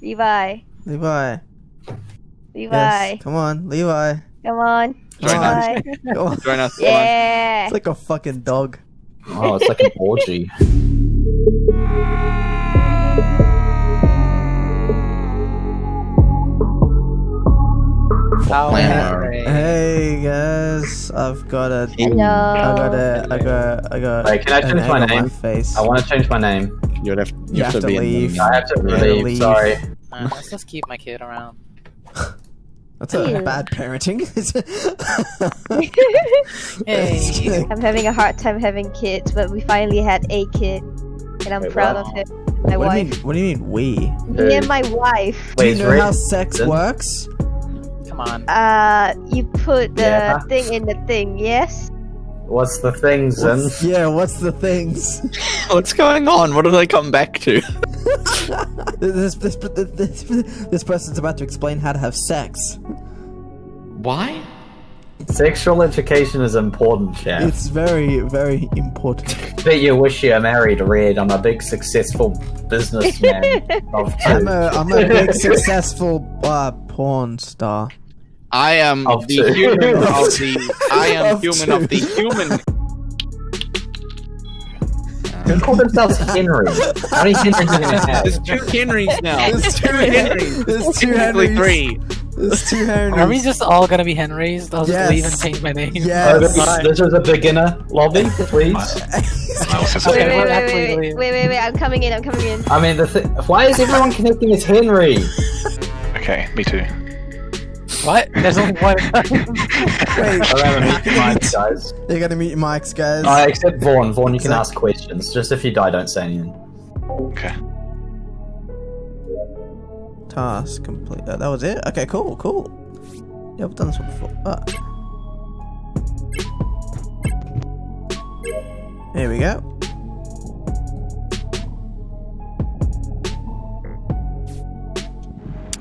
Levi. Levi. Levi. Yes. Come on, Levi. Come on. Join us. Come on. Join us. Yeah. It's like a fucking dog. Oh, it's like an orgy. Hey guys, I've got a. Hello. I got a. I got. I got. Wait, can I an change my on name? face. I want to change my name. You would have, You have to be leave. the- I have to Yeah, leave. leave. Sorry. Uh, let's just keep my kid around. That's a Ew. bad parenting. Hey. I'm having a hard time having kids, but we finally had a kid, and I'm Wait, proud what? of it. My what do wife. mean? What do you mean we? Me and my wife. Do you know Ray- how sex Then- works? Come on. Uh, you put the Yeah. thing in the thing, yes? What's the things Zen? What's- yeah, what's the things? What's going on? What do they come back to? this, this, this, this person's about to explain how to have sex. Why? Sexual education is important, Chef. It's very, very important. Bet you wish you were married, Red. I'm a big, successful businessman of I'm a, I'm a big successful uh, porn star. I am Of the two. human of the. I am Of human two. of the human. Who called themselves Henry? How many Henrys are you gonna have? There's two Henrys now. There's two Henrys. There's two Technically Henrys. three. There's two Henrys. Are we just all gonna be Henrys? I'll just Yes. leave and change my name. Oh, this, this is a beginner lobby, please. Wait, wait, wait, wait, wait, wait, wait, wait, I'm coming in, I'm coming in. I mean, the th- why is everyone connecting as Henry? Okay, me too. What? There's only one. Wait, I'll have a meet Mike, guys. They're gonna meet mics, guys. Uh, except Vaughn. Vaughn, you can ask questions. Just if you die, don't say anything. Okay. Task complete. Uh, that was it. Okay, cool, cool. Yeah, I've done this one before. Ah. There we go.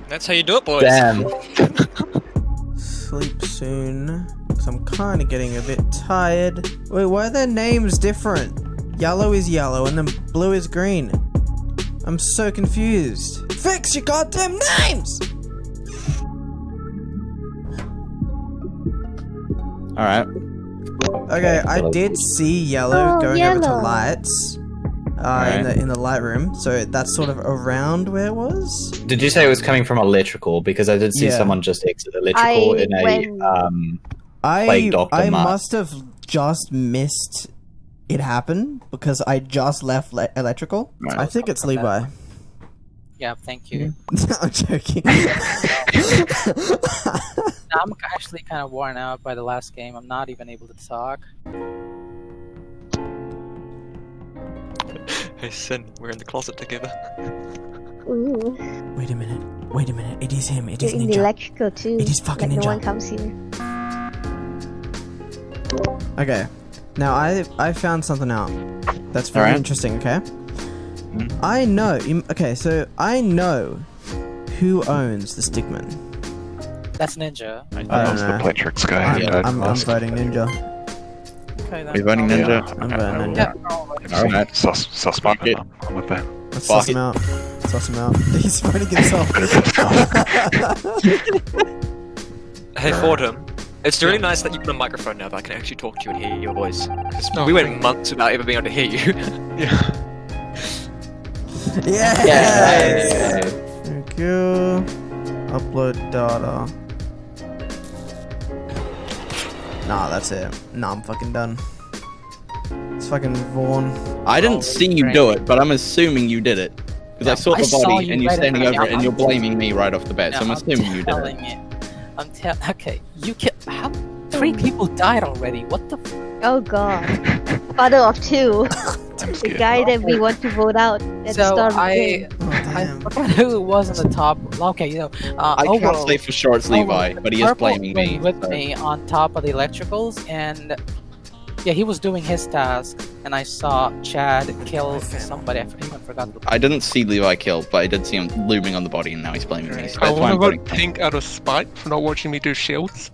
That's how you do it, boys. Damn. Sleep soon. Cause I'm kind of getting a bit tired. Wait, why are their names different? Yellow is yellow and then blue is green. I'm so confused. Fix your goddamn names! All right. Okay, I did see yellow Oh, going over to yellow. lights. Uh, in the in the light room, so that's sort of around where it was. Did you say it was coming from electrical? Because I did see Yeah. someone just exit electrical I in a went- um. I I Mark. must have just missed it happen because I just left le- electrical. Right. I think it's Levi. yeah, thank you. I'm joking. Now, I'm actually kind of worn out by the last game. I'm not even able to talk. Hey, Sin, we're in the closet together. Ooh, Wait a minute. Wait a minute. It is him. It is you're in the Ninja. electrical too. It is fucking like ninja. no one comes here. Okay. Now I I found something out. That's very Alright. interesting. Okay. Mm-hmm. I know. Okay, so I know who owns the stickman. That's Ninja. I I don't know the know. Pletrix guy. I'm, who died I'm, I'm voting Ninja. Okay, then. Are you voting I'll- Ninja? I'm I- voting Ninja. Yeah, no, I've seen Alright. Sus, Sussman, Fuck it. I'm, I'm with that. Let's Fuck suss him it. out. Suss him out. He's voting himself. Hey, Fordham. It's really nice that you've got a microphone now that I can actually talk to you and hear your voice. 'Cause we went months without ever being able to hear you. Yeah. yes! Thank you. Upload data. Nah, that's it. Nah, I'm fucking done. It's fucking Vaughn. I didn't see you do it, but I'm assuming you did it. Because I saw I the saw body you and you're standing over it and you're blaming me right off the bat, so I'm No, assuming you did it. telling you. I'm telling. Okay, you kill. How? Three people died already. What the? F- Oh god. Father of two. The guy that we want to vote out at the so start of the I, game. Oh, I forgot who it was on the top. Okay, you know. Uh, I can't Ovo- say for sure it's Levi, Ovo- but he is Purple blaming was me. with so- me on top of the electricals, and yeah, he was doing his task, and I saw Chad kill somebody. I even forgot. the- I didn't see Levi kill, but I did see him looming on the the body and now he's blaming me. So I want to voting vote. Pink out of spite for not watching me do shields.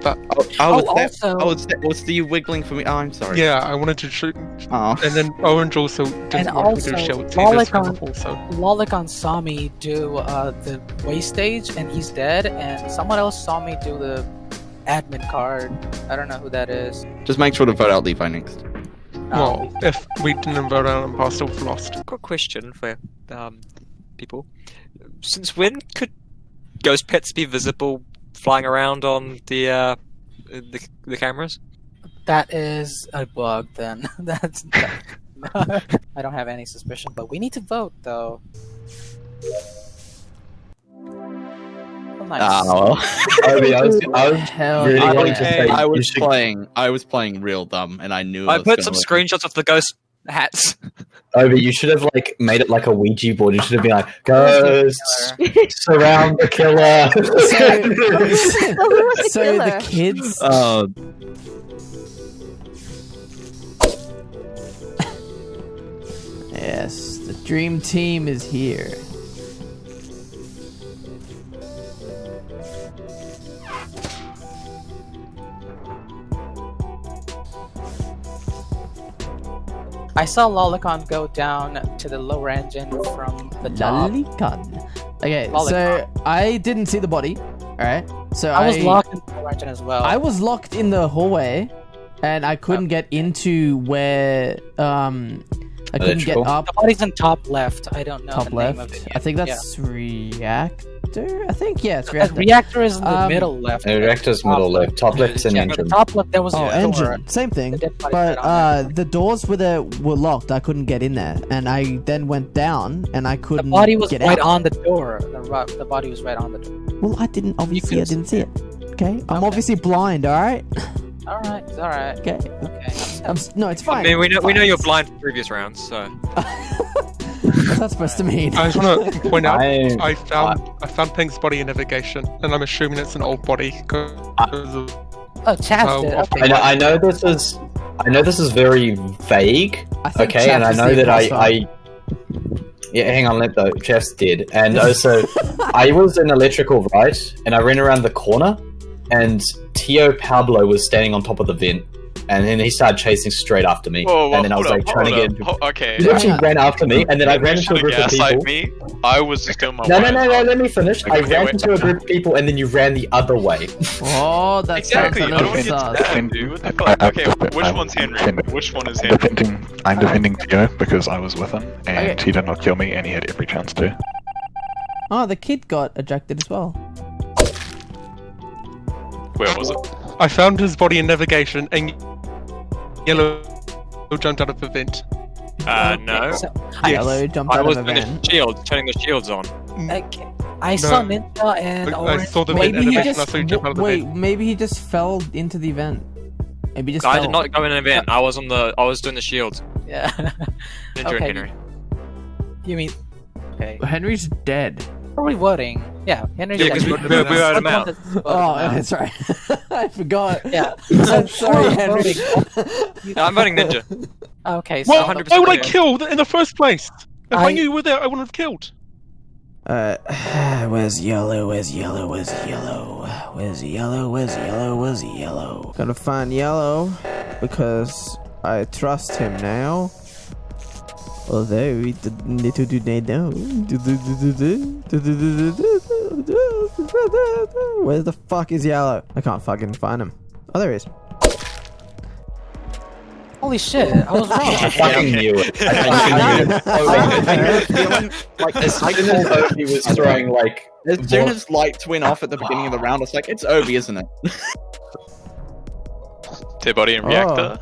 that. Oh, oh, Oh, was that- also- oh, was that- was the wiggling for me? Oh, I'm sorry. Yeah, I wanted to shoot, Oh. and then Orange also didn't And want me to also, show it to Lolicon- also. Lolicon saw me do uh, the way stage and he's dead, and someone else saw me do the admin card. I don't know who that is. Just make sure to vote out Levi next. Well, if we didn't vote out and passed off lost. Got a question for um, people. Since when could ghost pets be visible flying around on the uh, the, the cameras? That is a bug then. That's I don't have any suspicion, but we need to vote though. Nice. Oh. Obi, I was, I was really I, was, say I was should- playing. I was playing real dumb, and I knew. I was put some gonna- screenshots of the ghost hats. Obi, you should have like made it like a Ouija board. You should have been like, ghosts surround the killer. Well, who so killer? the kids. Oh, Yes, the dream team is here. I saw Lolicon go down to the lower engine from the top. Lolicon. Okay, Lolicon. so I didn't see the body. All right, so I was locked in the lower engine as well. I was locked in the hallway, and I couldn't get into where um I couldn't get up the body's in top left. I don't know top the left. name of it. I think that's reactor. I think yeah, it's The reactor. reactor is in the Um, middle left. The reactor's middle left. Top left's an yeah, engine. top left there was Oh, a engine, door. same thing. The dead body's But uh, the doors were there were locked. I couldn't get in there, and I then went down, and I couldn't. The body was get right out. on the door. The, the body was right on the door. Well, I didn't. Obviously, I didn't see it. Okay, I'm Okay. obviously blind. All right. All right, it's all right. Okay. Okay. I'm, no, it's fine. I fine. mean, we know we know you're blind from previous rounds, so What's that supposed to mean? I just want to point out, I, I found I found Pink's body in navigation, and I'm assuming it's an old body because of Oh, Chaz Oh, Okay. I know, I know this is, I know this is very vague. I think Okay, and I know that I. I, yeah, hang on, let though. Jeff's did, and also, I was in electrical right, and I ran around the corner, and Tio Pablo was standing on top of the vent, and then he started chasing straight after me, Whoa, whoa, and then I was like up, trying to get. up. Into, Ho- okay. he literally ran after me, and then I ran into a group of people. me. I was just doing my No, no, wires no, no, let me finish. I Okay, ran wait. into a group of people, and then you ran the other way. Oh, that Exactly. sounds a I don't little want to get sus. dude. What the I- fuck? I- Okay, which I'm one's Henry? defending- Which one is I'm Henry? defending, I'm defending Tio because I was with him, and Okay. he did not kill me, and he had every chance to. Oh, the kid got ejected as well. Where was it? I found his body in navigation, and Yellow jumped out of the vent. uh, no. So, Yes. Yellow jumped I out was of a doing van. the shields, turning the shields on. okay. I saw No. Ninja and I- I Orange. saw the wait, vent Maybe he animation, just I saw you jump out of the wait. vent. Maybe he just fell into the event. Maybe just I fell. did not go in an event. I was on the. I was doing the shields. Yeah. Ninja Okay. and Henry. you mean? Okay. Henry's dead. Are we voting? Yeah. Henry. Yeah, 'cause we- we- we voted him out. Oh, that's right. I forgot. Yeah. I'm sorry, Henry. No, I'm voting Ninja. Okay. So Well, 100% why would I kill in the first place? If I, I- knew you were there, I wouldn't have killed. Uh, where's yellow? Where's yellow? Where's yellow? Where's yellow? Where's yellow? Where's yellow? Gotta find yellow because I trust him now. Although he didn't little do they know. Where the fuck is yellow? I can't fucking find him. Oh, there he is. Holy shit! I was wrong. I fucking knew it. I, I, I knew it. I had a feeling like As soon as Obi was throwing like as soon What? as lights went off at the beginning of the round, it's like, "It's Obi, isn't it?" Dead body and Oh.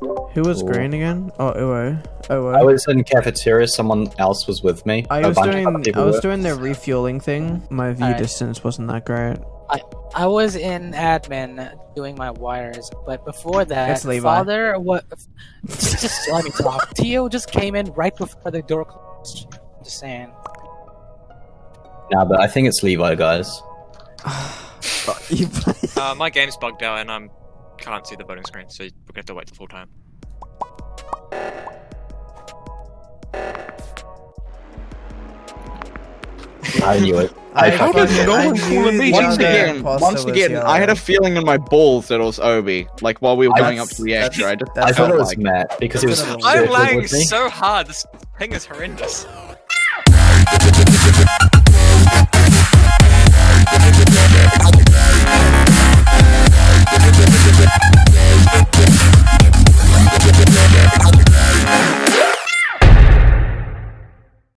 Reactor. Who was Ooh. green again? Oh, Uo. Uo. I was in cafeteria, someone else was with me. I A was doing I was were. doing the refueling thing. My view Alright. distance wasn't that great. I I was in admin doing my wires, but before that, It's Levi. father what? Just, just let me talk. Tio just came in right before the door closed. I'm just saying. Nah, but I think it's Levi, guys. You play- Uh, my game's bugged out and I'm can't see the voting screen, so we're gonna have to wait the full time. I knew it. I, How fucking- did no one knew call me? the Once again, once was again, I had a feeling in my balls that it was Obi. Like while we were I- going up to the extra, I just I thought it was like Matt because he was That's a little I'm lagging so hard. This thing is horrendous.